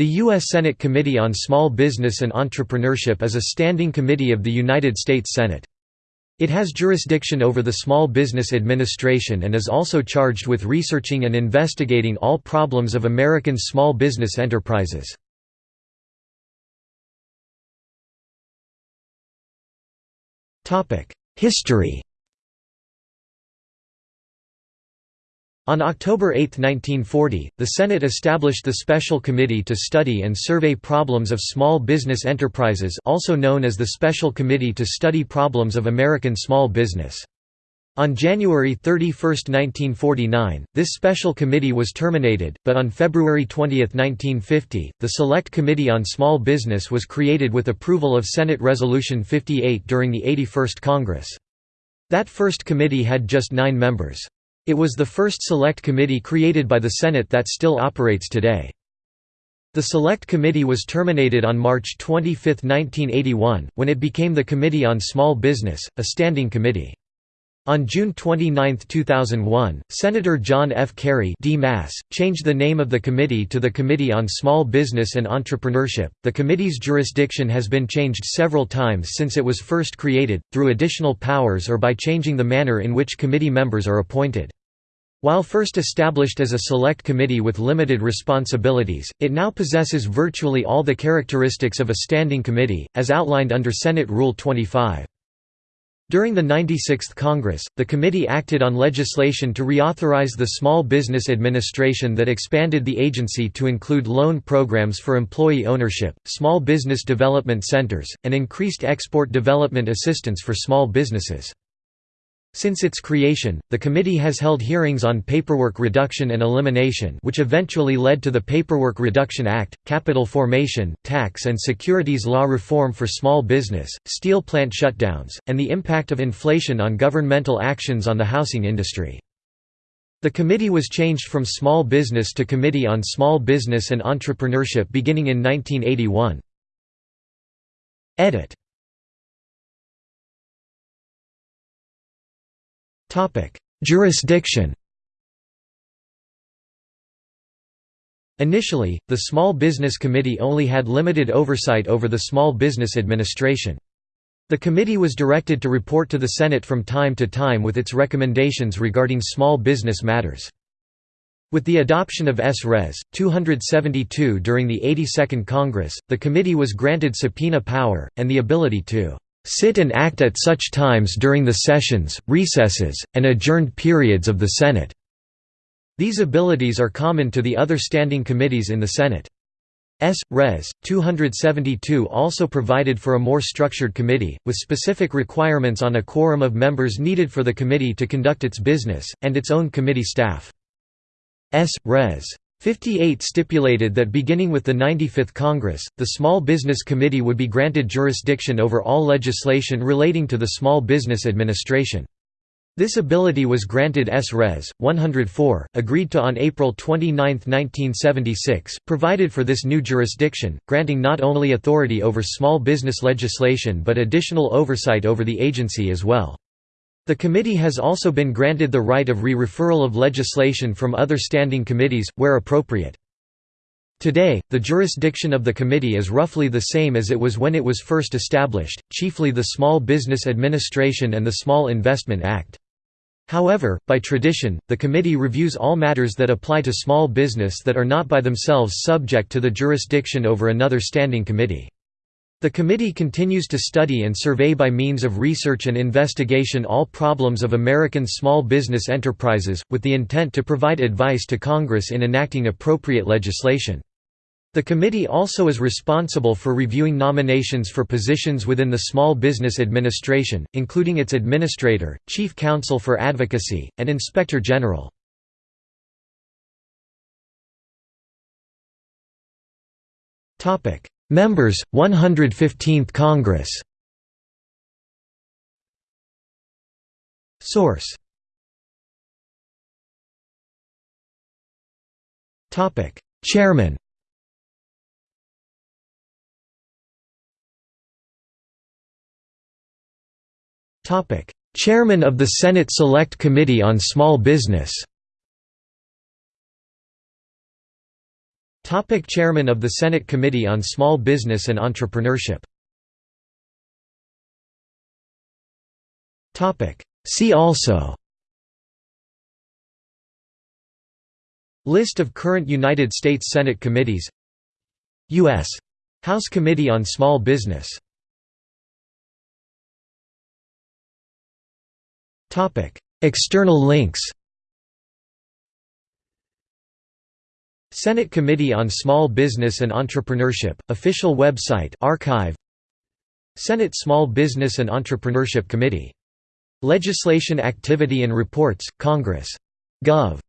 The U.S. Senate Committee on Small Business and Entrepreneurship is a standing committee of the United States Senate. It has jurisdiction over the Small Business Administration and is also charged with researching and investigating all problems of American small business enterprises. History On October 8, 1940, the Senate established the Special Committee to Study and Survey Problems of Small Business Enterprises also known as the Special Committee to Study Problems of American Small Business. On January 31, 1949, this special committee was terminated, but on February 20, 1950, the Select Committee on Small Business was created with approval of Senate Resolution 58 during the 81st Congress. That first committee had just nine members. It was the first select committee created by the Senate that still operates today. The Select Committee was terminated on March 25, 1981, when it became the Committee on Small Business, a standing committee. On June 29, 2001, Senator John F. Kerry changed the name of the committee to the Committee on Small Business and Entrepreneurship. The committee's jurisdiction has been changed several times since it was first created, through additional powers or by changing the manner in which committee members are appointed. While first established as a select committee with limited responsibilities, it now possesses virtually all the characteristics of a standing committee, as outlined under Senate Rule 25. During the 96th Congress, the committee acted on legislation to reauthorize the Small Business Administration that expanded the agency to include loan programs for employee ownership, small business development centers, and increased export development assistance for small businesses. Since its creation, the committee has held hearings on paperwork reduction and elimination which eventually led to the Paperwork Reduction Act, capital formation, tax and securities law reform for small business, steel plant shutdowns, and the impact of inflation on governmental actions on the housing industry. The committee was changed from Small Business to Committee on Small Business and Entrepreneurship beginning in 1981. Edit Jurisdiction Initially, the Small Business Committee only had limited oversight over the Small Business Administration. The committee was directed to report to the Senate from time to time with its recommendations regarding small business matters. With the adoption of S. Res. 272 during the 82nd Congress, the committee was granted subpoena power, and the ability to sit and act at such times during the sessions, recesses, and adjourned periods of the Senate." These abilities are common to the other standing committees in the Senate. S. Res. 272 also provided for a more structured committee, with specific requirements on a quorum of members needed for the committee to conduct its business, and its own committee staff. S. Res. 58 stipulated that beginning with the 95th Congress, the Small Business Committee would be granted jurisdiction over all legislation relating to the Small Business Administration. This ability was granted S. Res. 104, agreed to on April 29, 1976, provided for this new jurisdiction, granting not only authority over small business legislation but additional oversight over the agency as well. The committee has also been granted the right of re-referral of legislation from other standing committees, where appropriate. Today, the jurisdiction of the committee is roughly the same as it was when it was first established, chiefly the Small Business Administration and the Small Investment Act. However, by tradition, the committee reviews all matters that apply to small business that are not by themselves subject to the jurisdiction over another standing committee. The committee continues to study and survey by means of research and investigation all problems of American small business enterprises, with the intent to provide advice to Congress in enacting appropriate legislation. The committee also is responsible for reviewing nominations for positions within the Small Business Administration, including its administrator, chief counsel for advocacy, and inspector general. Members, 115th Congress. Source. Topic. Chairman. Topic. Chairman of the Senate Select Committee on Small Business Topic Chairman of the Senate Committee on Small Business and Entrepreneurship. Topic. See also. List of current United States Senate committees. U.S. House Committee on Small Business. External links Senate Committee on Small Business and Entrepreneurship, official website archive Senate Small Business and Entrepreneurship Committee. Legislation Activity and Reports, Congress. Gov.